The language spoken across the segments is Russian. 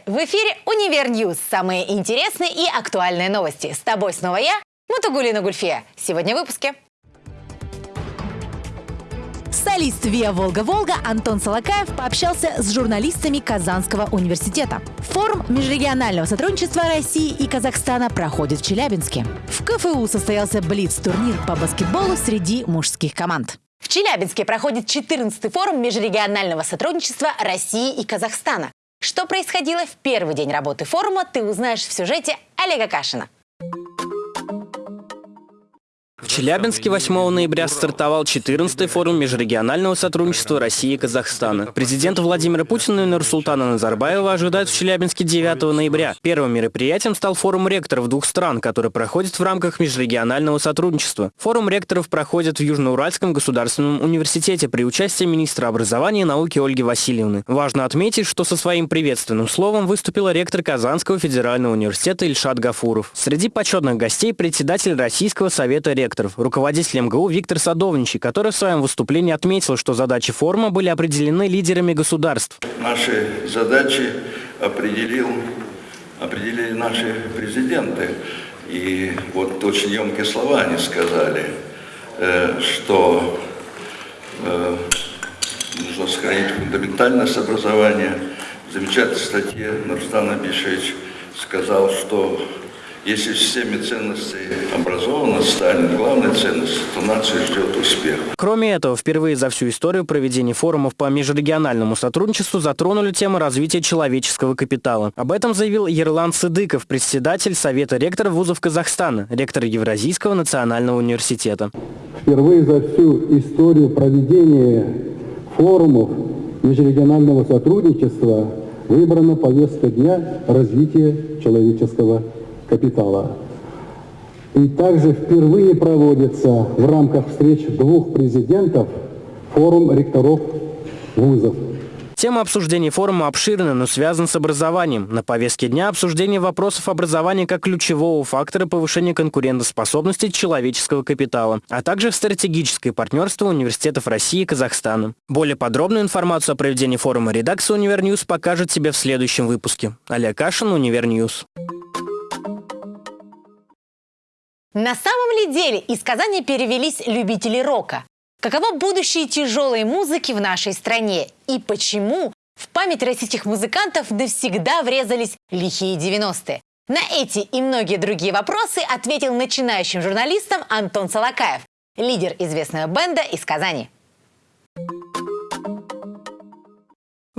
Привет! В эфире «Univer News». Самые интересные и актуальные новости. С тобой снова я, Мутагулина Гульфия. Сегодня в выпуске. Солист ВИА «Волга-Волга» Антон Солокаев пообщался с журналистами Казанского университета. Форум межрегионального сотрудничества России и Казахстана проходит в Челябинске. В КФУ состоялся Блиц-турнир по баскетболу среди мужских команд. В Челябинске проходит 14-й форум межрегионального сотрудничества России и Казахстана. Что происходило в первый день работы форума, ты узнаешь в сюжете Олега Кашина. В Челябинске 8 ноября стартовал 14-й форум межрегионального сотрудничества России и Казахстана. Президента Владимира Путина и Нурсултана Назарбаева ожидают в Челябинске 9 ноября. Первым мероприятием стал форум ректоров двух стран, который проходит в рамках межрегионального сотрудничества. Форум ректоров проходит в Южноуральском государственном университете при участии министра образования и науки Ольги Васильевны. Важно отметить, что со своим приветственным словом выступила ректор Казанского федерального университета Ильшат Гафуров. Среди почетных гостей председатель Российского совета ректоров ректоров, руководитель МГУ Виктор Садовничий, который в своем выступлении отметил, что задачи форума были определены лидерами государств. Наши задачи определил, определили наши президенты. И вот очень емкие слова они сказали, э, что э, нужно сохранить фундаментальность образования. В замечательной статье Нурстан Абишевич сказал, что если системе ценностей станет главной ценностью, то нация ждет успех. Кроме этого, впервые за всю историю проведения форумов по межрегиональному сотрудничеству затронули тему развития человеческого капитала. Об этом заявил Ерлан Сыдыков, председатель Совета ректоров вузов Казахстана, ректор Евразийского национального университета. Впервые за всю историю проведения форумов межрегионального сотрудничества выбрана повестка дня развития человеческого капитала. И также впервые проводится в рамках встреч двух президентов форум ректоров вузов. Тема обсуждения форума обширна, но связана с образованием. На повестке дня обсуждение вопросов образования как ключевого фактора повышения конкурентоспособности человеческого капитала, а также стратегическое партнерство университетов России и Казахстана. Более подробную информацию о проведении форума редакция Univer News покажет тебе в следующем выпуске. Олег Кашин, Univer News. На самом ли деле из Казани перевелись любители рока? Каково будущее тяжелой музыки в нашей стране? И почему в память российских музыкантов навсегда врезались лихие 90-е? На эти и многие другие вопросы ответил начинающим журналистам Антон Солокаев, лидер известного бенда из Казани.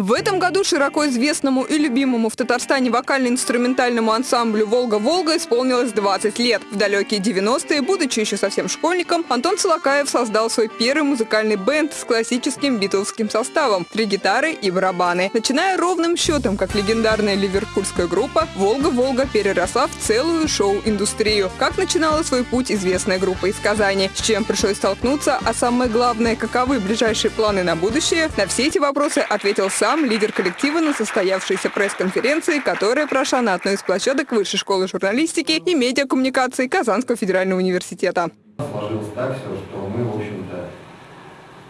В этом году широко известному и любимому в Татарстане вокально-инструментальному ансамблю «Волга-Волга» исполнилось 20 лет. В далекие 90-е, будучи еще совсем школьником, Антон Солокаев создал свой первый музыкальный бенд с классическим битловским составом – три гитары и барабаны. Начиная ровным счетом, как легендарная ливерпульская группа, «Волга-Волга» переросла в целую шоу-индустрию. Как начинала свой путь известная группа из Казани, с чем пришлось столкнуться, а самое главное, каковы ближайшие планы на будущее, на все эти вопросы ответил сам лидер коллектива на состоявшейся пресс-конференции, которая прошла на одной из площадок Высшей школы журналистики и медиакоммуникации Казанского федерального университета. Сложилось так все, что мы, в общем-то,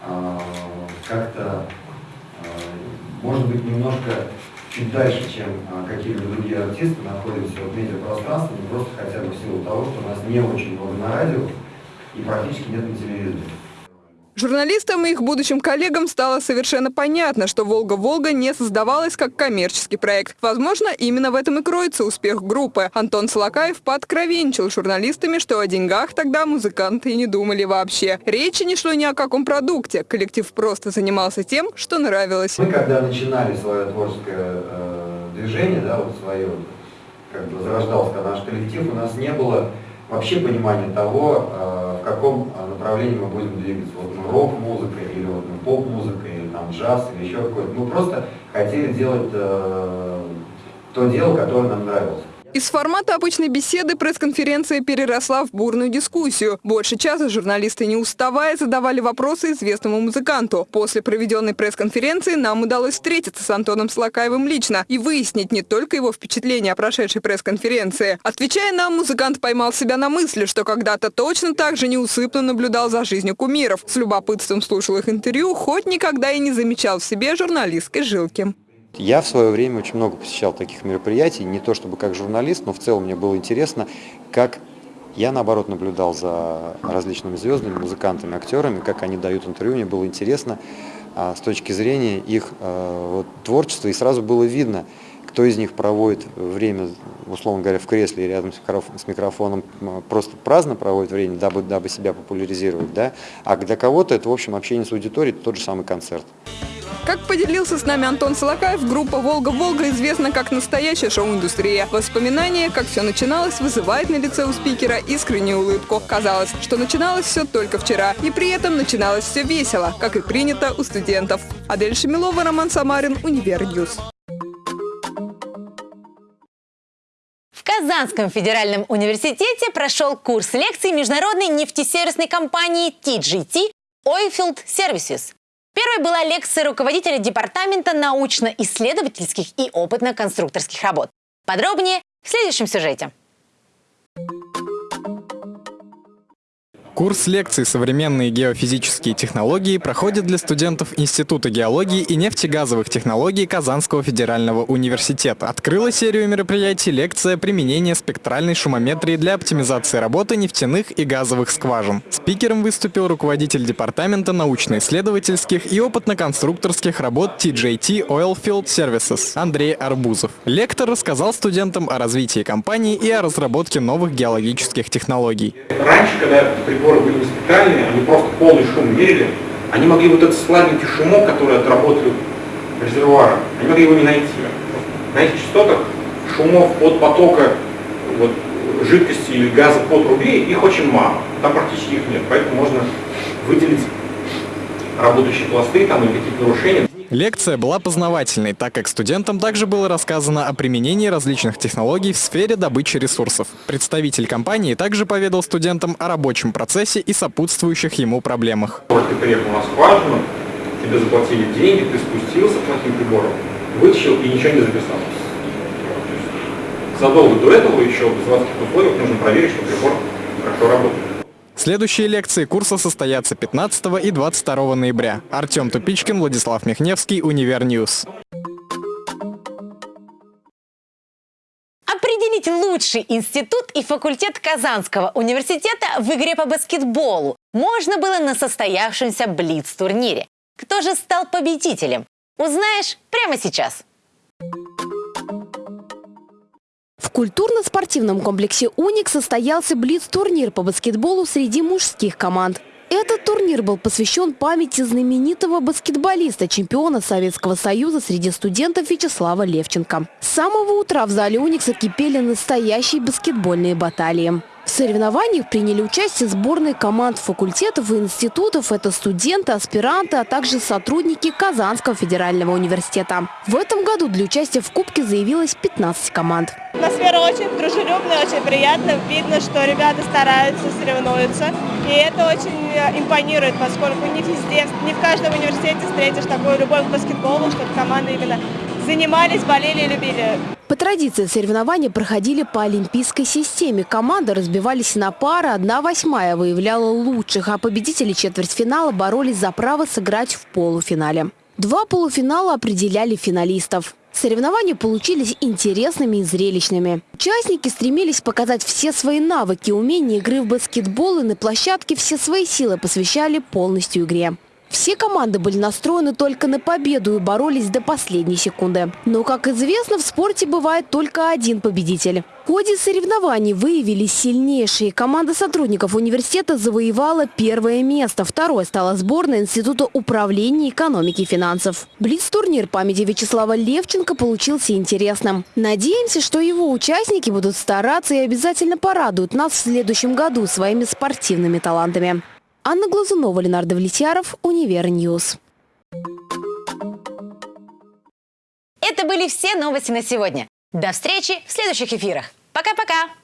а, как-то, а, может быть, немножко чуть дальше, чем а, какие-либо другие артисты, находимся в медиапространстве, просто хотя бы в силу того, что у нас не очень много на радио и практически нет на телевизоре. Журналистам и их будущим коллегам стало совершенно понятно, что «Волга-Волга» не создавалась как коммерческий проект. Возможно, именно в этом и кроется успех группы. Антон Солокаев пооткровенчил журналистами, что о деньгах тогда музыканты и не думали вообще. Речи не шло ни о каком продукте. Коллектив просто занимался тем, что нравилось. Мы когда начинали свое творческое э, движение, да, вот свое, как бы зарождался наш коллектив, у нас не было вообще понимание того, э, в каком э, направлении мы будем двигаться. Вот мы рок-музыка, или вот мы поп-музыка, или там джаз, или еще какой-то. Мы просто хотели делать э, то дело, которое нам нравилось. Из формата обычной беседы пресс-конференция переросла в бурную дискуссию. Больше часа журналисты не уставая задавали вопросы известному музыканту. После проведенной пресс-конференции нам удалось встретиться с Антоном Слакаевым лично и выяснить не только его впечатления о прошедшей пресс-конференции. Отвечая нам, музыкант поймал себя на мысли, что когда-то точно так же неусыпно наблюдал за жизнью кумиров. С любопытством слушал их интервью, хоть никогда и не замечал в себе журналистской жилки. Я в свое время очень много посещал таких мероприятий, не то чтобы как журналист, но в целом мне было интересно, как я, наоборот, наблюдал за различными звездами, музыкантами, актерами, как они дают интервью. Мне было интересно а, с точки зрения их а, вот, творчества, и сразу было видно, кто из них проводит время, условно говоря, в кресле рядом с микрофоном, просто праздно проводит время, дабы, дабы себя популяризировать, да? а для кого-то это, в общем, общение с аудиторией, тот же самый концерт. Как поделился с нами Антон Солокаев, группа «Волга-Волга» известна как настоящая шоу-индустрия. Воспоминания, как все начиналось, вызывает на лице у спикера искреннюю улыбку. Казалось, что начиналось все только вчера, и при этом начиналось все весело, как и принято у студентов. Адель Шамилова, Роман Самарин, Univer News. В Казанском федеральном университете прошел курс лекций международной нефтесервисной компании TGT Oilfield Services. Первой была лекция руководителя Департамента научно-исследовательских и опытно-конструкторских работ. Подробнее в следующем сюжете. Курс лекций «Современные геофизические технологии» проходит для студентов Института геологии и нефтегазовых технологий Казанского федерального университета. Открыла серию мероприятий лекция «Применение спектральной шумометрии для оптимизации работы нефтяных и газовых скважин». Спикером выступил руководитель Департамента научно-исследовательских и опытно-конструкторских работ TJT Oilfield Services Андрей Арбузов. Лектор рассказал студентам о развитии компании и о разработке новых геологических технологий. Раньше, когда приборы были не специальные, они просто полный шум мерили, они могли вот этот слабенький шумок, который от работы резервуара, они могли его не найти. На этих частотах шумов от потока вот, жидкости или газа по трубе, их очень мало. Там практически их нет, поэтому можно выделить работающие пласты там, или какие-то нарушения. Лекция была познавательной, так как студентам также было рассказано о применении различных технологий в сфере добычи ресурсов. Представитель компании также поведал студентам о рабочем процессе и сопутствующих ему проблемах. Ты приехал на скважину, тебе заплатили деньги, ты спустился плохим прибором, вытащил и ничего не записал. Задолго до этого еще в заводских условиях нужно проверить, что прибор хорошо работает. Следующие лекции курса состоятся 15 и 22 ноября. Артем Тупичкин, Владислав Михневский, Univer News. Определить лучший институт и факультет Казанского университета в игре по баскетболу можно было на состоявшемся Блиц-турнире. Кто же стал победителем? Узнаешь прямо сейчас. Культурно-спортивном комплексе «Уник» состоялся Блиц-турнир по баскетболу среди мужских команд. Этот турнир был посвящен памяти знаменитого баскетболиста, чемпиона Советского Союза среди студентов Вячеслава Левченко. С самого утра в зале «Уникса» кипели настоящие баскетбольные баталии. В соревнованиях приняли участие сборные команд факультетов и институтов. Это студенты, аспиранты, а также сотрудники Казанского федерального университета. В этом году для участия в Кубке заявилось 15 команд. Атмосфера очень дружелюбная, очень приятная. Видно, что ребята стараются, соревнуются. И это очень э, импонирует, поскольку не везде, не в каждом университете встретишь такую любовь к баскетболу, чтобы команды именно занимались, болели любили. По традиции соревнования проходили по олимпийской системе. Команды разбивались на пары, одна восьмая выявляла лучших, а победители четвертьфинала боролись за право сыграть в полуфинале. Два полуфинала определяли финалистов. Соревнования получились интересными и зрелищными. Участники стремились показать все свои навыки, умения игры в баскетбол и на площадке все свои силы посвящали полностью игре. Все команды были настроены только на победу и боролись до последней секунды. Но, как известно, в спорте бывает только один победитель. В ходе соревнований выявились сильнейшие. Команда сотрудников университета завоевала первое место. Второе стала сборная Института управления экономики и финансов. Блиц-турнир памяти Вячеслава Левченко получился интересным. Надеемся, что его участники будут стараться и обязательно порадуют нас в следующем году своими спортивными талантами. Анна Глазунова, Ленардо Влетьяров, Univer News. Это были все новости на сегодня. До встречи в следующих эфирах. Пока-пока!